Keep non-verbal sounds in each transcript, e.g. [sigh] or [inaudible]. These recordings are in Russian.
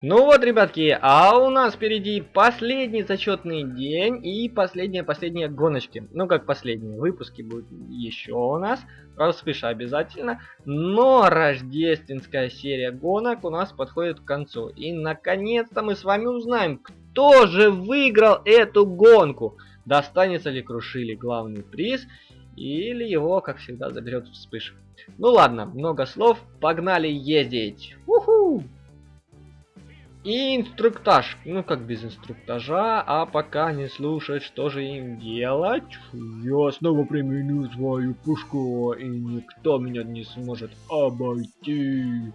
Ну вот, ребятки, а у нас впереди последний зачетный день и последние-последние гоночки. Ну, как последние выпуски будут еще у нас, про вспыша обязательно. Но рождественская серия гонок у нас подходит к концу. И, наконец-то, мы с вами узнаем, кто же выиграл эту гонку. Достанется ли Крушили главный приз, или его, как всегда, заберет вспыш. Ну ладно, много слов, погнали ездить. Уху! И инструктаж. Ну, как без инструктажа, а пока не слушать, что же им делать. Я снова применю свою пушку, и никто меня не сможет обойти.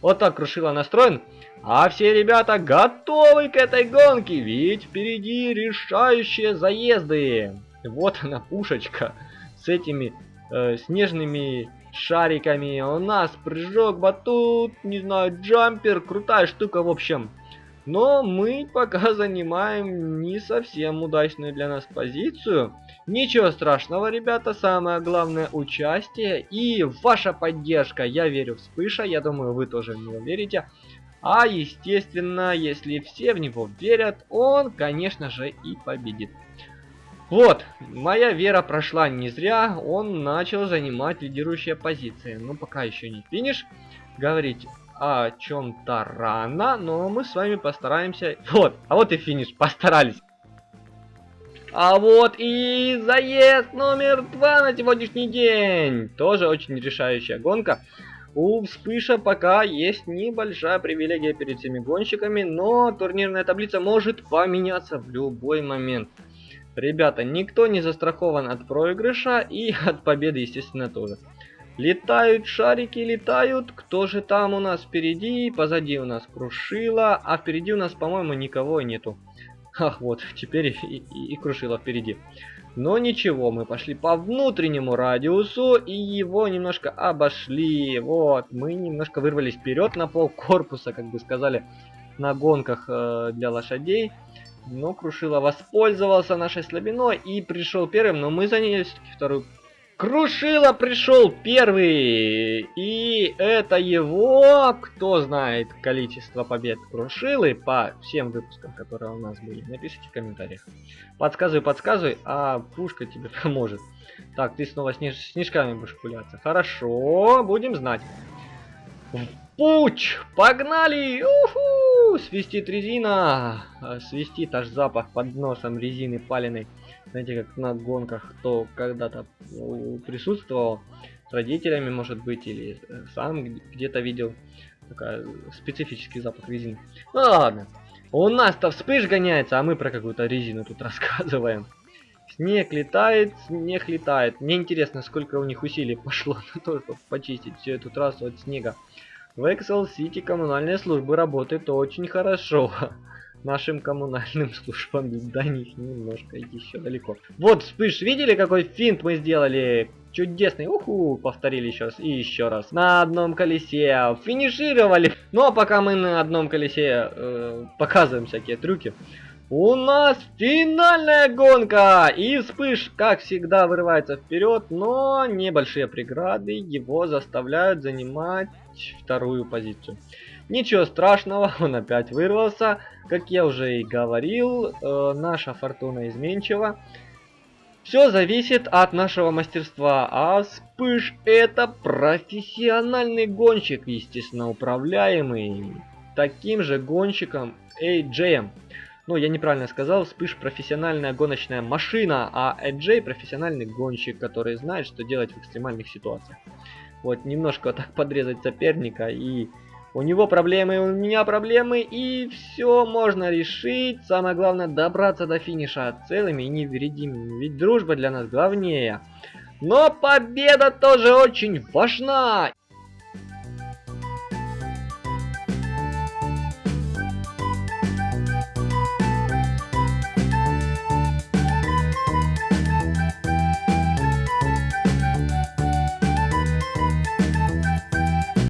Вот так Крушила настроен. А все ребята готовы к этой гонке, ведь впереди решающие заезды. Вот она пушечка с этими э, снежными шариками. У нас прыжок, батут, не знаю, джампер, крутая штука в общем. Но мы пока [laughs] занимаем не совсем удачную для нас позицию. Ничего страшного, ребята, самое главное участие и ваша поддержка. Я верю в Вспыша, я думаю, вы тоже в него верите. А естественно, если все в него верят, он, конечно же, и победит. Вот, моя вера прошла не зря, он начал занимать лидирующие позиции. Ну, пока еще не финиш. Говорить о чем-то рано, но мы с вами постараемся... Вот, а вот и финиш, постарались. А вот и заезд номер два на сегодняшний день. Тоже очень решающая гонка. У Вспыша пока есть небольшая привилегия перед всеми гонщиками, но турнирная таблица может поменяться в любой момент. Ребята, никто не застрахован от проигрыша и [laughs] от победы, естественно, тоже. Летают шарики, летают. Кто же там у нас впереди? Позади у нас Крушила, а впереди у нас, по-моему, никого нету. Ах, вот, [laughs] теперь и, и, и Крушила впереди. Но ничего, мы пошли по внутреннему радиусу и его немножко обошли. Вот, мы немножко вырвались вперед на пол корпуса, как бы сказали, на гонках э, для лошадей. Но Крушила воспользовался нашей слабиной и пришел первым, но мы заняли все-таки вторую. Крушила пришел первый! И это его, кто знает количество побед Крушилы по всем выпускам, которые у нас были. Напишите в комментариях. Подсказывай, подсказывай, а пушка тебе [laughs] поможет. Так, ты снова снеж снежками будешь пуляться. Хорошо, будем знать. Путь! Погнали! Уху! Свистит резина! А, свистит аж запах под носом резины паленой. Знаете, как на гонках, кто когда-то присутствовал с родителями, может быть, или э, сам где-то видел. Такой специфический запах резины. Ну ладно. У нас-то вспыш гоняется, а мы про какую-то резину тут [laughs] рассказываем. Снег летает, снег летает. Мне интересно, сколько у них усилий пошло [laughs] на то, чтобы почистить всю эту трассу от снега. В Excel City коммунальные службы работают очень хорошо. [laughs] Нашим коммунальным [laughs] службам до них немножко еще далеко. Вот, вспыш, видели, какой финт мы сделали? Чудесный, уху, повторили еще раз и еще раз. На одном колесе финишировали. Ну а пока мы на одном колесе э, показываем всякие трюки, у нас финальная гонка! И вспыш, как всегда, вырывается вперед, но небольшие преграды его заставляют занимать вторую позицию. Ничего страшного, [laughs] он опять вырвался. Как я уже и говорил, э, наша фортуна изменчива. Все зависит от нашего мастерства, а Вспыш это профессиональный гонщик, естественно, управляемый таким же гонщиком AJ. Ну, я неправильно сказал, Вспыш профессиональная гоночная машина, а AJ профессиональный гонщик, который знает, что делать в экстремальных ситуациях. Вот, немножко [laughs] так подрезать соперника, и у него проблемы, у меня проблемы, и все можно решить. Самое главное, добраться до финиша целыми и невредимыми, ведь дружба для нас главнее. Но победа тоже очень важна!